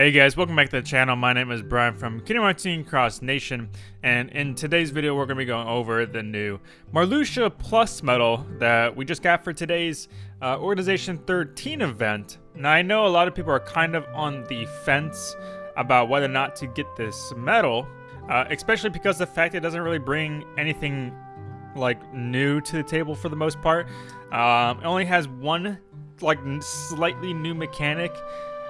Hey guys, welcome back to the channel. My name is Brian from Kingdom Hearts Cross Nation, and in today's video we're going to be going over the new Marluxia Plus medal that we just got for today's uh, Organization 13 event. Now I know a lot of people are kind of on the fence about whether or not to get this medal, uh, especially because the fact it doesn't really bring anything like new to the table for the most part. Um, it only has one like slightly new mechanic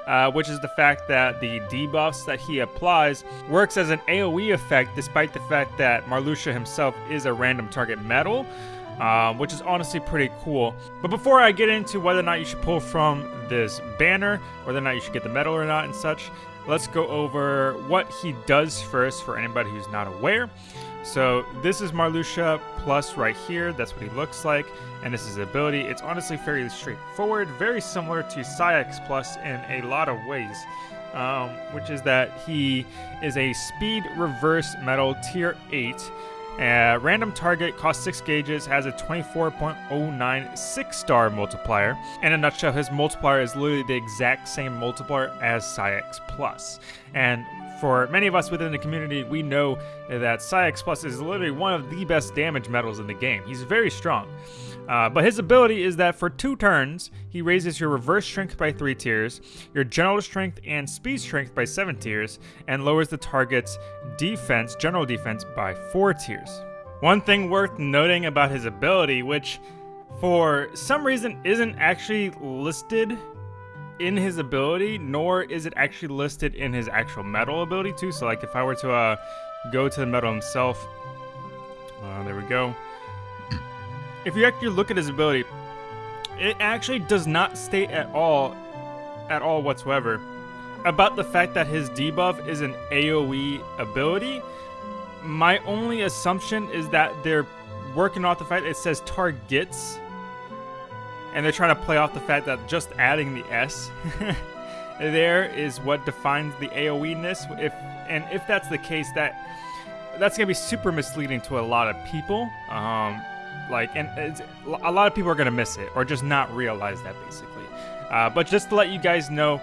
uh, which is the fact that the debuffs that he applies works as an AoE effect despite the fact that Marluxia himself is a random target medal, uh, which is honestly pretty cool. But before I get into whether or not you should pull from this banner, whether or not you should get the medal or not and such, let's go over what he does first for anybody who's not aware. So this is Marluxia Plus right here. That's what he looks like. And this is his ability. It's honestly fairly straightforward, very similar to Saïx Plus in a lot of ways. Um, which is that he is a speed reverse Medal tier 8. Uh, random target costs 6 gauges, has a 24.09 6 star multiplier. In a nutshell, his multiplier is literally the exact same multiplier as Saïx Plus. And for many of us within the community, we know that Saïx Plus is literally one of the best damage medals in the game. He's very strong. Uh, but his ability is that for two turns, he raises your reverse strength by three tiers, your general strength and speed strength by seven tiers, and lowers the target's defense, general defense, by four tiers. One thing worth noting about his ability, which for some reason isn't actually listed in his ability, nor is it actually listed in his actual medal ability too. So like if I were to uh, go to the medal himself, uh, there we go. if you actually look at his ability, it actually does not state at all, at all whatsoever, about the fact that his debuff is an AoE ability. My only assumption is that they're working off the fact it says targets and they're trying to play off the fact that just adding the S there is what defines the AoE-ness. If and if that's the case, that that's gonna be super misleading to a lot of people. Um, like, and a lot of people are gonna miss it or just not realize that basically. Uh, but just to let you guys know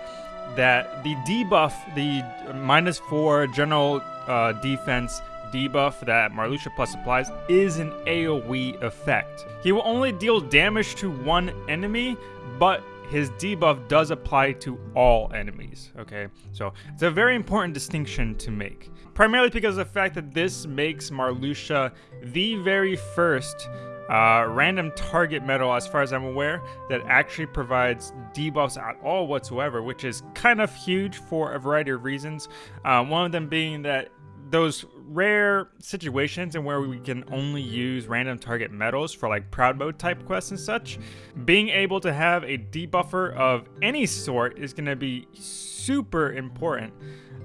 that the debuff, the minus four general uh, defense debuff that Marluxia Plus applies is an AoE effect. He will only deal damage to one enemy, but his debuff does apply to all enemies, okay? So it's a very important distinction to make. Primarily because of the fact that this makes Marluxia the very first uh, random target medal, as far as I'm aware, that actually provides debuffs at all whatsoever, which is kind of huge for a variety of reasons. Uh, one of them being that those rare situations and where we can only use random target medals for like proud mode type quests and such, being able to have a debuffer of any sort is going to be super important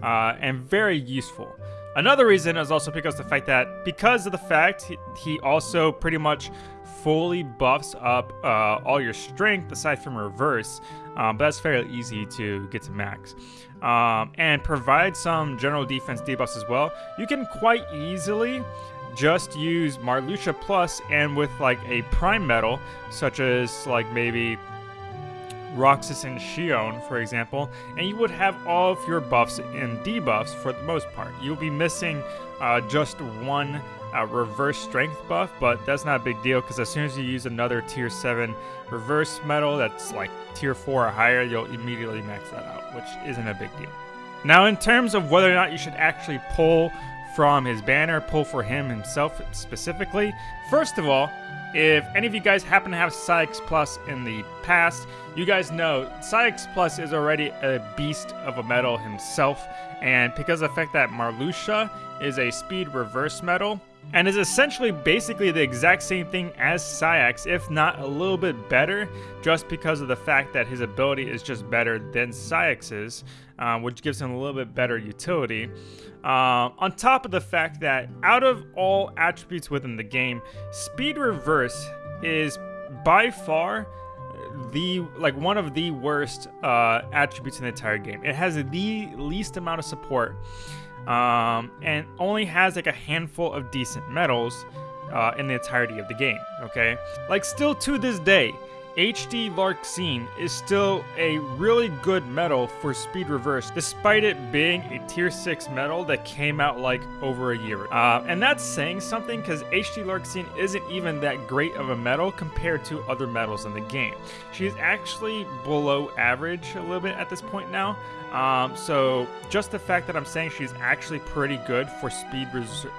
uh, and very useful. Another reason is also because the fact that because of the fact he also pretty much fully buffs up uh, all your strength aside from reverse, um, but that's fairly easy to get to max. Um, and provide some general defense debuffs as well. You can quite easily just use Marluxia Plus and with like a prime medal, such as like maybe Roxas and Xion, for example, and you would have all of your buffs and debuffs for the most part. You'll be missing uh, just one uh, reverse strength buff, but that's not a big deal because as soon as you use another tier 7 reverse medal that's like tier 4 or higher, you'll immediately max that out, which isn't a big deal. Now, in terms of whether or not you should actually pull from his banner, pull for him himself specifically, first of all, if any of you guys happen to have Saïx Plus in the past, you guys know Saïx Plus is already a beast of a medal himself, and because of the fact that Marluxia is a speed reverse medal, and is essentially basically the exact same thing as Saïx, if not a little bit better, just because of the fact that his ability is just better than Saïx's, uh, which gives him a little bit better utility. Uh, on top of the fact that out of all attributes within the game, Speed Reverse is by far the like one of the worst uh, attributes in the entire game. It has the least amount of support, um, and only has like a handful of decent medals uh, in the entirety of the game. Okay, like still to this day, HD Larxene is still a really good medal for Speed Reverse, despite it being a tier 6 medal that came out like over a year. Uh, and that's saying something because HD Larxene isn't even that great of a medal compared to other medals in the game. She's actually below average a little bit at this point now. Um, so just the fact that I'm saying she's actually pretty good for speed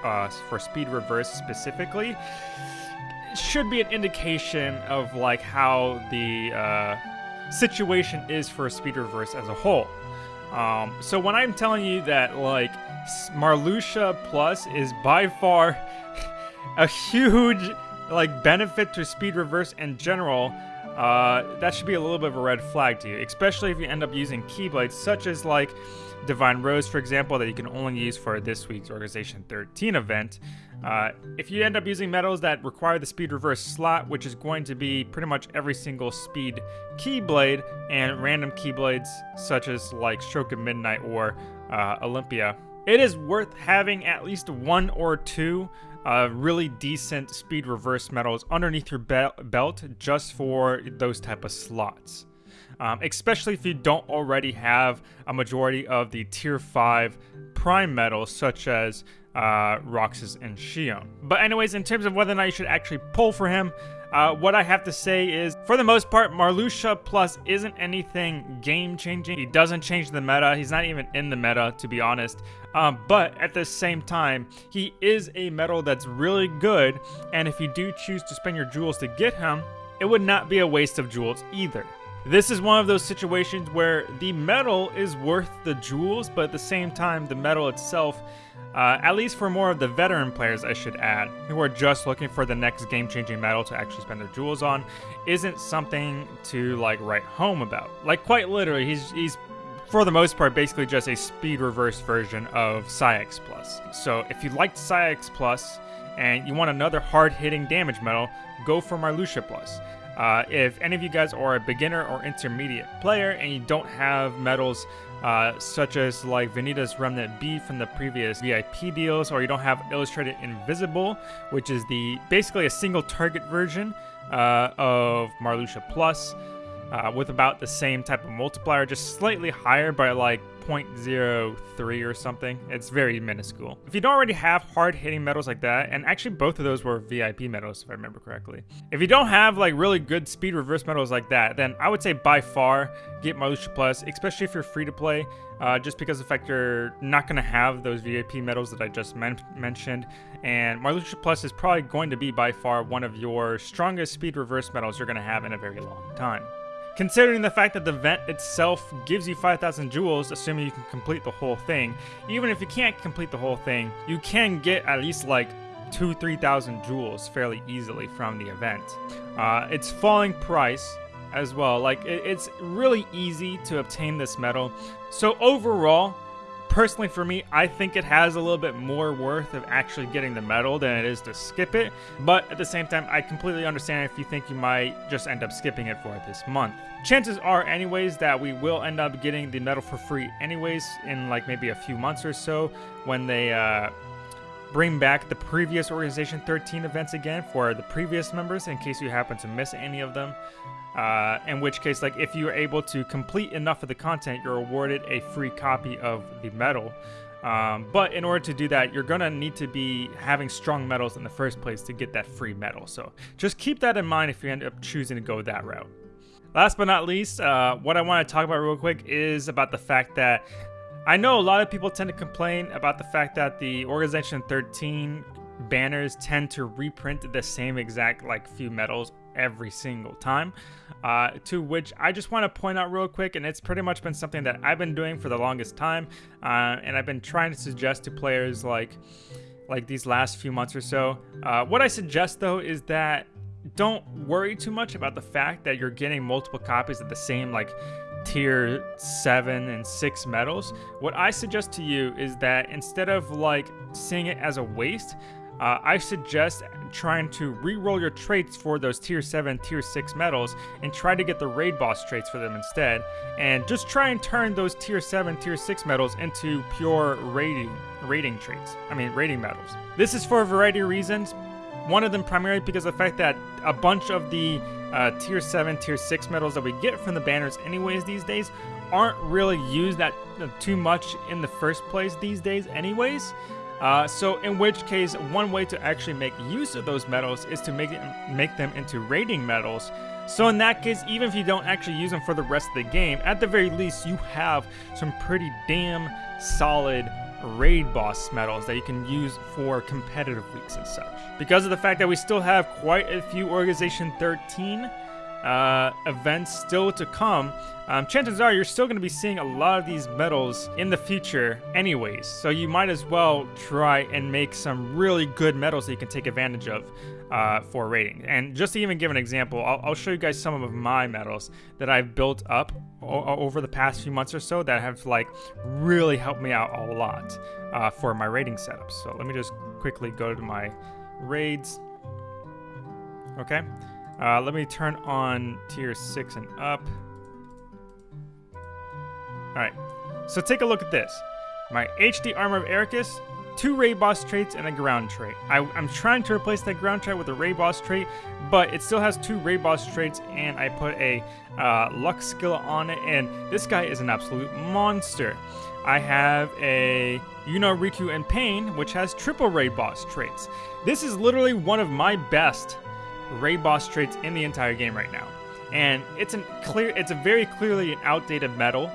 uh, for speed reverse specifically should be an indication of like how the uh, situation is for Speed Reverse as a whole. Um, so when I'm telling you that like Marluxia Plus is by far a huge like benefit to Speed Reverse in general, uh, that should be a little bit of a red flag to you, especially if you end up using Keyblades such as like Divine Rose, for example, that you can only use for this week's Organization 13 event. Uh, if you end up using medals that require the speed reverse slot, which is going to be pretty much every single speed keyblade and random keyblades such as like Stroke of Midnight or uh, Olympia, it is worth having at least one or two uh, really decent speed reverse medals underneath your be belt just for those type of slots. Um, especially if you don't already have a majority of the tier 5 prime medals such as uh, Roxas and Xion. But anyways, in terms of whether or not you should actually pull for him, uh, what I have to say is, for the most part, Marluxia Plus isn't anything game-changing. He doesn't change the meta. He's not even in the meta, to be honest. Um, but at the same time, he is a medal that's really good, and if you do choose to spend your jewels to get him, it would not be a waste of jewels either. This is one of those situations where the medal is worth the jewels, but at the same time, the medal itself uh, at least for more of the veteran players, I should add, who are just looking for the next game-changing medal to actually spend their jewels on, isn't something to like write home about. Like quite literally, he's he's for the most part basically just a speed reverse version of Saïx Plus. So if you liked Saïx Plus and you want another hard-hitting damage medal, go for Marluxia Plus. Uh, if any of you guys are a beginner or intermediate player and you don't have medals uh, such as like Vanitas Remnant B from the previous VIP deals, or you don't have Illustrated Invisible, which is the basically a single target version uh, of Marluxia Plus, uh, with about the same type of multiplier, just slightly higher by like 0.03 or something. It's very minuscule. If you don't already have hard-hitting medals like that, and actually both of those were VIP medals if I remember correctly. If you don't have like really good speed reverse medals like that, then I would say by far get Marluxia Plus, especially if you're free to play, uh, just because of the fact you're not going to have those VIP medals that I just men mentioned. And Marluxia Plus is probably going to be by far one of your strongest speed reverse medals you're going to have in a very long time. Considering the fact that the vent itself gives you 5,000 jewels, assuming you can complete the whole thing, even if you can't complete the whole thing, you can get at least like 2 3,000 jewels fairly easily from the event. Uh, it's falling price as well, like it, it's really easy to obtain this medal. So overall, personally for me, I think it has a little bit more worth of actually getting the medal than it is to skip it. But at the same time, I completely understand if you think you might just end up skipping it for this month. Chances are anyways that we will end up getting the medal for free anyways in like maybe a few months or so when they uh, bring back the previous Organization 13 events again for the previous members in case you happen to miss any of them. Uh, in which case, like if you are able to complete enough of the content, you're awarded a free copy of the medal. Um, but in order to do that, you're gonna need to be having strong medals in the first place to get that free medal. So just keep that in mind if you end up choosing to go that route. Last but not least, uh, what I want to talk about real quick is about the fact that I know a lot of people tend to complain about the fact that the Organization 13 banners tend to reprint the same exact like few medals every single time. Uh, to which I just want to point out real quick, and it's pretty much been something that I've been doing for the longest time, uh, and I've been trying to suggest to players like like these last few months or so. Uh, what I suggest though is that don't worry too much about the fact that you're getting multiple copies of the same like tier 7 and 6 medals. What I suggest to you is that instead of like seeing it as a waste, uh, I suggest trying to re-roll your traits for those tier 7, tier 6 medals and try to get the raid boss traits for them instead. And just try and turn those tier 7, tier 6 medals into pure raiding, rating traits. I mean, raiding medals. This is for a variety of reasons. One of them primarily because of the fact that a bunch of the uh, tier 7, tier 6 medals that we get from the banners anyways these days aren't really used that uh, too much in the first place these days anyways. Uh, so in which case, one way to actually make use of those medals is to make, it, make them into raiding medals. So in that case, even if you don't actually use them for the rest of the game, at the very least, you have some pretty damn solid raid boss medals that you can use for competitive weeks and such. Because of the fact that we still have quite a few Organization 13 uh, events still to come, um, chances are you're still going to be seeing a lot of these medals in the future anyways. So you might as well try and make some really good medals that you can take advantage of uh, for raiding. And just to even give an example, I'll, I'll, show you guys some of my medals that I've built up over the past few months or so that have like really helped me out a lot uh, for my rating setups. So let me just quickly go to my raids. Okay. Uh, let me turn on tier 6 and up. Alright, so take a look at this. My HD Armor of Eraqus, two Raid Boss traits, and a ground trait. I, am trying to replace that ground trait with a Raid Boss trait, but it still has two Raid Boss traits, and I put a uh, Luck skill on it, and this guy is an absolute monster. I have a Yuna Rikku and Paine, which has triple Raid Boss traits. This is literally one of my best raid boss traits in the entire game right now. And it's a clear it's a very clearly an outdated medal,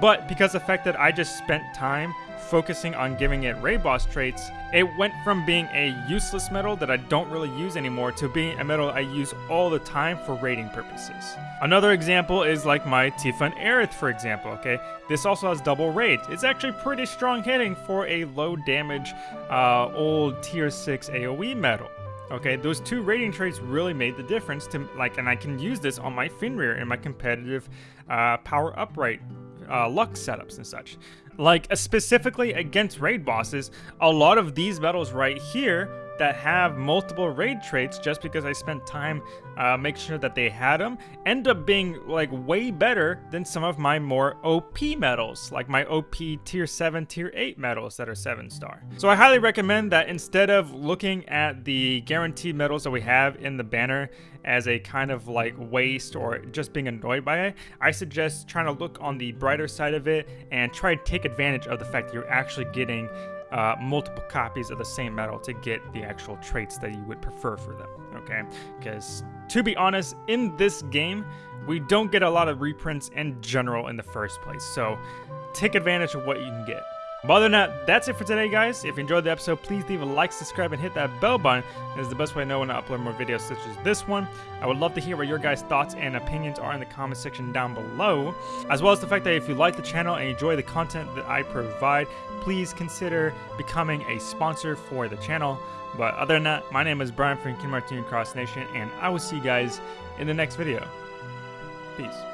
but because the fact that I just spent time focusing on giving it raid boss traits, it went from being a useless medal that I don't really use anymore to being a medal I use all the time for raiding purposes. Another example is like my Tifa and Aerith for example, okay? This also has double raid. It's actually pretty strong hitting for a low damage uh, old tier 6 AoE medal. Okay, those two rating traits really made the difference to like, and I can use this on my Fenrir in my competitive uh, power upright uh, luck setups and such. Like uh, specifically against raid bosses, a lot of these medals right here that have multiple raid traits just because I spent time uh, making sure that they had them end up being like way better than some of my more OP medals, like my OP tier 7, tier 8 medals that are 7 star. So I highly recommend that instead of looking at the guaranteed medals that we have in the banner as a kind of like waste or just being annoyed by it, I suggest trying to look on the brighter side of it and try to take advantage of the fact that you're actually getting uh, multiple copies of the same medal to get the actual traits that you would prefer for them, okay? Because to be honest, in this game, we don't get a lot of reprints in general in the first place, so take advantage of what you can get. But other than that, that's it for today, guys. If you enjoyed the episode, please leave a like, subscribe, and hit that bell button. It is the best way to know when I upload more videos such as this one. I would love to hear what your guys' thoughts and opinions are in the comment section down below, as well as the fact that if you like the channel and enjoy the content that I provide, please consider becoming a sponsor for the channel. But other than that, my name is Brian from Kingdom Hearts Cross Nation, and I will see you guys in the next video. Peace.